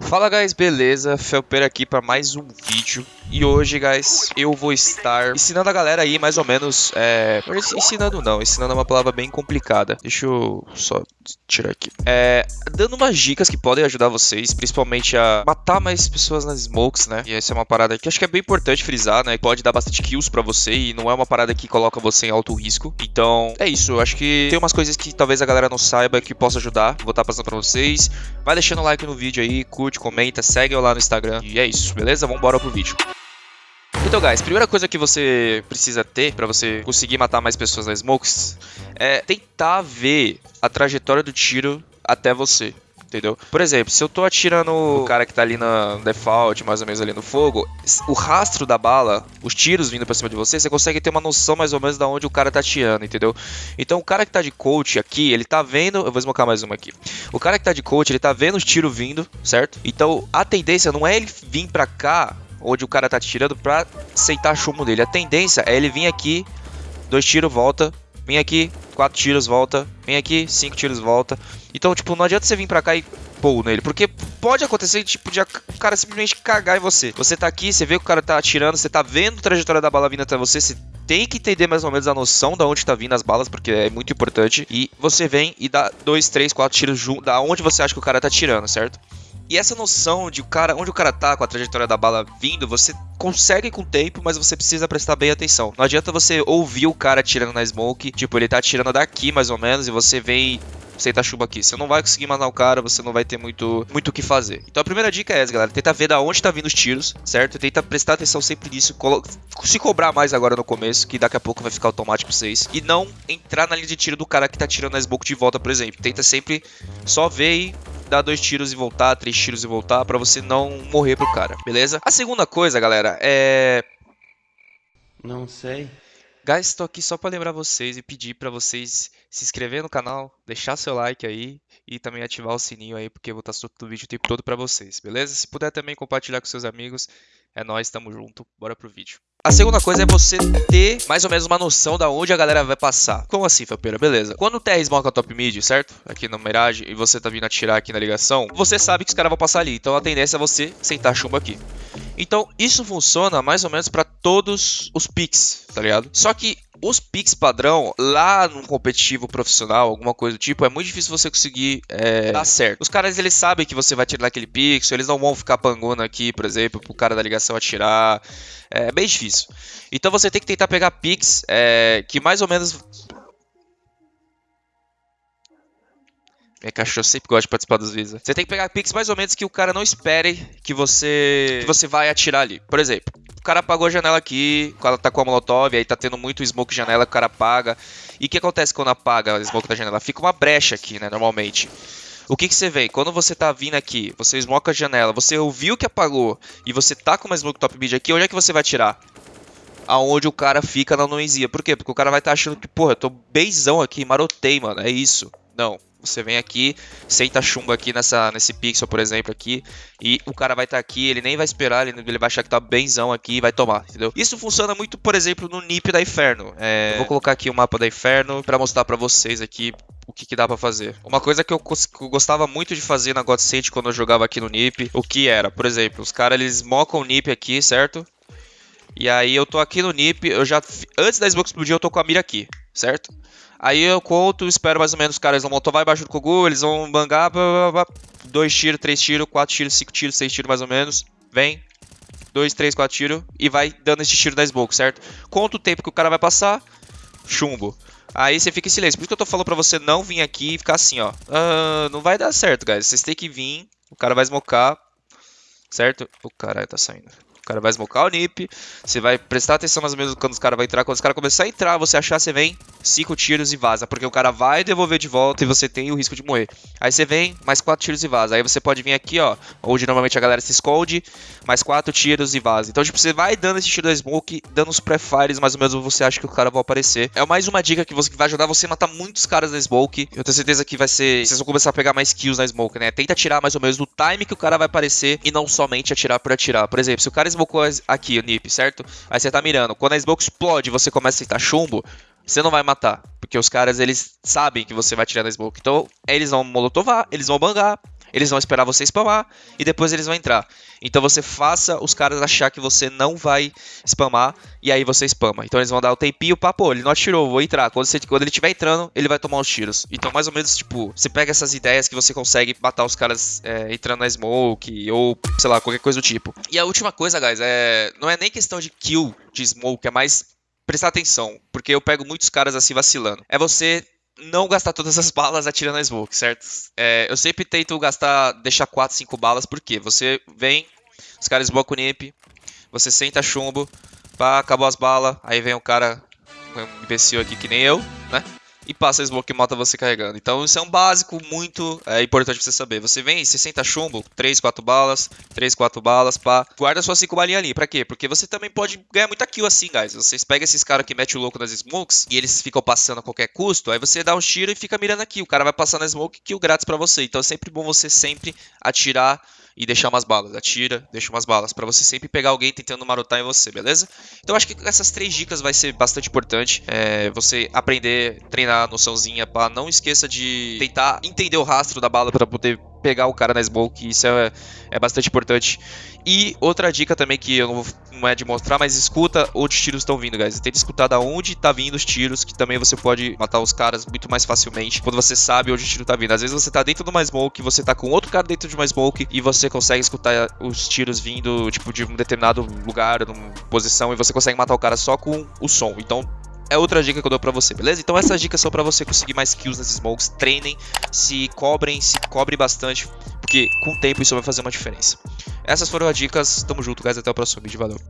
Fala guys, beleza? Felper aqui para mais um vídeo e hoje guys, eu vou estar ensinando a galera aí mais ou menos é... Ensinando não, ensinando é uma palavra bem complicada Deixa eu só tirar aqui é... Dando umas dicas que podem ajudar vocês Principalmente a matar mais pessoas nas smokes, né? E essa é uma parada que acho que é bem importante frisar, né? Pode dar bastante kills pra você E não é uma parada que coloca você em alto risco Então, é isso, acho que tem umas coisas que talvez a galera não saiba Que possa ajudar, vou estar passando pra vocês Vai deixando o like no vídeo aí, curte, comenta, segue eu lá no Instagram. E é isso, beleza? Vamos embora pro vídeo. Então, guys, primeira coisa que você precisa ter para você conseguir matar mais pessoas na Smokes é tentar ver a trajetória do tiro até você entendeu? Por exemplo, se eu tô atirando o cara que tá ali na default, mais ou menos ali no fogo, o rastro da bala, os tiros vindo pra cima de você, você consegue ter uma noção mais ou menos da onde o cara tá atirando, entendeu? Então o cara que tá de coach aqui, ele tá vendo... Eu vou esmocar mais uma aqui. O cara que tá de coach, ele tá vendo os tiros vindo, certo? Então a tendência não é ele vir pra cá, onde o cara tá atirando, pra aceitar chumbo dele. A tendência é ele vir aqui, dois tiros, volta, Vem aqui, quatro tiros, volta. Vem aqui, cinco tiros, volta. Então, tipo, não adianta você vir pra cá e pôr nele. Porque pode acontecer, tipo, de o cara simplesmente cagar em você. Você tá aqui, você vê que o cara tá atirando, você tá vendo a trajetória da bala vindo até você, você tem que entender mais ou menos a noção da onde tá vindo as balas, porque é muito importante. E você vem e dá dois, três, quatro tiros junto, da onde você acha que o cara tá atirando, certo? E essa noção de o cara, onde o cara tá com a trajetória da bala vindo, você consegue com o tempo, mas você precisa prestar bem atenção. Não adianta você ouvir o cara atirando na smoke, tipo, ele tá atirando daqui mais ou menos, e você vem aceita chuva aqui. Você não vai conseguir matar o cara, você não vai ter muito muito o que fazer. Então a primeira dica é essa, galera. Tenta ver da onde tá vindo os tiros, certo? Tenta prestar atenção sempre nisso. Se cobrar mais agora no começo, que daqui a pouco vai ficar automático pra vocês. E não entrar na linha de tiro do cara que tá tirando a smoke de volta, por exemplo. Tenta sempre só ver e dar dois tiros e voltar, três tiros e voltar, para você não morrer pro cara, beleza? A segunda coisa, galera, é... Não sei. Guys, estou aqui só para lembrar vocês e pedir para vocês se inscrever no canal, deixar seu like aí e também ativar o sininho aí, porque eu vou estar soltando o vídeo o tempo todo para vocês, beleza? Se puder também compartilhar com seus amigos, é nóis, tamo junto, bora pro vídeo. A segunda coisa é você ter mais ou menos uma noção da onde a galera vai passar. Como assim, Felpeira? Beleza. Quando o TR smoke a top mid, certo? Aqui no Mirage, e você tá vindo atirar aqui na ligação, você sabe que os caras vão passar ali. Então a tendência é você sentar chumbo aqui. Então isso funciona mais ou menos para todos os picks, tá ligado? Só que os picks padrão, lá num competitivo profissional, alguma coisa do tipo, é muito difícil você conseguir é, dar certo. Os caras, eles sabem que você vai tirar aquele pixel, eles não vão ficar pangando aqui, por exemplo, pro cara da ligação atirar. É bem difícil. Então você tem que tentar pegar picks é, que mais ou menos Minha cachorro sempre gosta de participar dos vídeos. Você tem que pegar picks mais ou menos que o cara não espere que você que você vai atirar ali. Por exemplo, o cara apagou a janela aqui, cara tá com a molotov, aí tá tendo muito smoke janela, o cara apaga. E o que acontece quando apaga o smoke da janela? Fica uma brecha aqui, né, normalmente. O que, que você vê? Quando você tá vindo aqui, você smoke a janela, você ouviu que apagou e você tá com uma smoke top mid aqui, onde é que você vai atirar? Aonde o cara fica na noizia. Por quê? Porque o cara vai estar tá achando que, porra, eu tô beizão aqui, marotei, mano. É isso. Não. Você vem aqui, senta chumbo aqui nessa, nesse pixel, por exemplo, aqui, e o cara vai estar tá aqui, ele nem vai esperar, ele, ele vai achar que tá benzão aqui e vai tomar, entendeu? Isso funciona muito, por exemplo, no NIP da Inferno. É, vou colocar aqui o mapa da Inferno para mostrar para vocês aqui o que, que, dá para fazer. Uma coisa que eu, que eu, gostava muito de fazer na God State quando eu jogava aqui no NIP, o que era? Por exemplo, os caras eles mocam o NIP aqui, certo? E aí eu tô aqui no NIP, eu já antes da Xbox explodir eu tô com a mira aqui, certo? Aí eu conto, espero mais ou menos os caras vão motovar embaixo do Kogu, eles vão bangar, blá, blá, blá, dois tiros, três tiros, quatro tiros, cinco tiros, seis tiros mais ou menos. Vem, dois, três, quatro tiros e vai dando esse tiro da smoke, certo? Conta o tempo que o cara vai passar, chumbo. Aí você fica em silêncio. Por isso que eu tô falando pra você não vir aqui e ficar assim, ó. Uh, não vai dar certo, guys. Vocês têm que vir, o cara vai smocar, certo? O caralho tá saindo. O cara vai smocar o nip, você vai prestar atenção mais ou menos quando os caras vão entrar. Quando os caras começar a entrar, você achar, você vem, cinco tiros e vaza. Porque o cara vai devolver de volta e você tem o risco de morrer. Aí você vem, mais quatro tiros e vaza. Aí você pode vir aqui, ó, onde normalmente a galera se esconde, mais quatro tiros e vaza. Então, tipo, você vai dando esse tiro da smoke, dando os pré-fires, mais ou menos você acha que o cara vai aparecer. É mais uma dica que, você, que vai ajudar você a matar muitos caras na smoke. Eu tenho certeza que vai ser... Vocês vão começar a pegar mais kills na smoke, né? Tenta atirar mais ou menos no time que o cara vai aparecer e não somente atirar por atirar. Por exemplo, se o cara smocou aqui o nip, certo? Aí você tá mirando. Quando a smoke explode e você começa a sentar chumbo, você não vai matar. Porque os caras, eles sabem que você vai tirar na smoke. Então, eles vão molotovar, eles vão bangar. Eles vão esperar você spamar e depois eles vão entrar. Então você faça os caras achar que você não vai spamar e aí você spama. Então eles vão dar o tempinho pra, pô, ele não atirou, vou entrar. Quando, você, quando ele estiver entrando, ele vai tomar os tiros. Então mais ou menos, tipo, você pega essas ideias que você consegue matar os caras é, entrando na smoke ou, sei lá, qualquer coisa do tipo. E a última coisa, guys, é não é nem questão de kill de smoke, é mais prestar atenção, porque eu pego muitos caras assim vacilando. É você não gastar todas as balas atirando na smoke, certo? É, eu sempre tento gastar, deixar 4, 5 balas, porque você vem, os caras smokam o NIP, você senta chumbo, pá, acabou as balas, aí vem um cara, um imbecil aqui que nem eu, né? E passa a smoke e mata você carregando. Então isso é um básico muito é, importante você saber. Você vem, 60 chumbo, 3, 4 balas, 3, 4 balas, pá. Guarda suas 5 balinhas ali. Pra quê? Porque você também pode ganhar muita kill assim, guys. Vocês pegam esses caras que metem o louco nas smokes e eles ficam passando a qualquer custo, aí você dá um tiro e fica mirando aqui. O cara vai passar na smoke kill grátis pra você. Então é sempre bom você sempre atirar e deixar umas balas. Atira, deixa umas balas, para você sempre pegar alguém tentando marotar em você, beleza? Então acho que essas três dicas vai ser bastante importante. É, você aprender, treinar a noçãozinha, pá. Não esqueça de tentar entender o rastro da bala para poder pegar o cara na smoke, isso é, é bastante importante. E outra dica também que eu não, vou, não é de mostrar, mas escuta onde os tiros estão vindo, guys. Tenta escutar da onde tá vindo os tiros, que também você pode matar os caras muito mais facilmente quando você sabe onde o tiro tá vindo. Às vezes você tá dentro de uma smoke, você tá com outro cara dentro de uma smoke e você consegue escutar os tiros vindo, tipo, de um determinado lugar, numa posição, e você consegue matar o cara só com o som. Então, é outra dica que eu dou pra você, beleza? Então essas dicas são pra você conseguir mais kills nas smokes. Treinem, se cobrem, se cobre bastante, porque com o tempo isso vai fazer uma diferença. Essas foram as dicas, tamo junto, guys, até o próximo vídeo, valeu.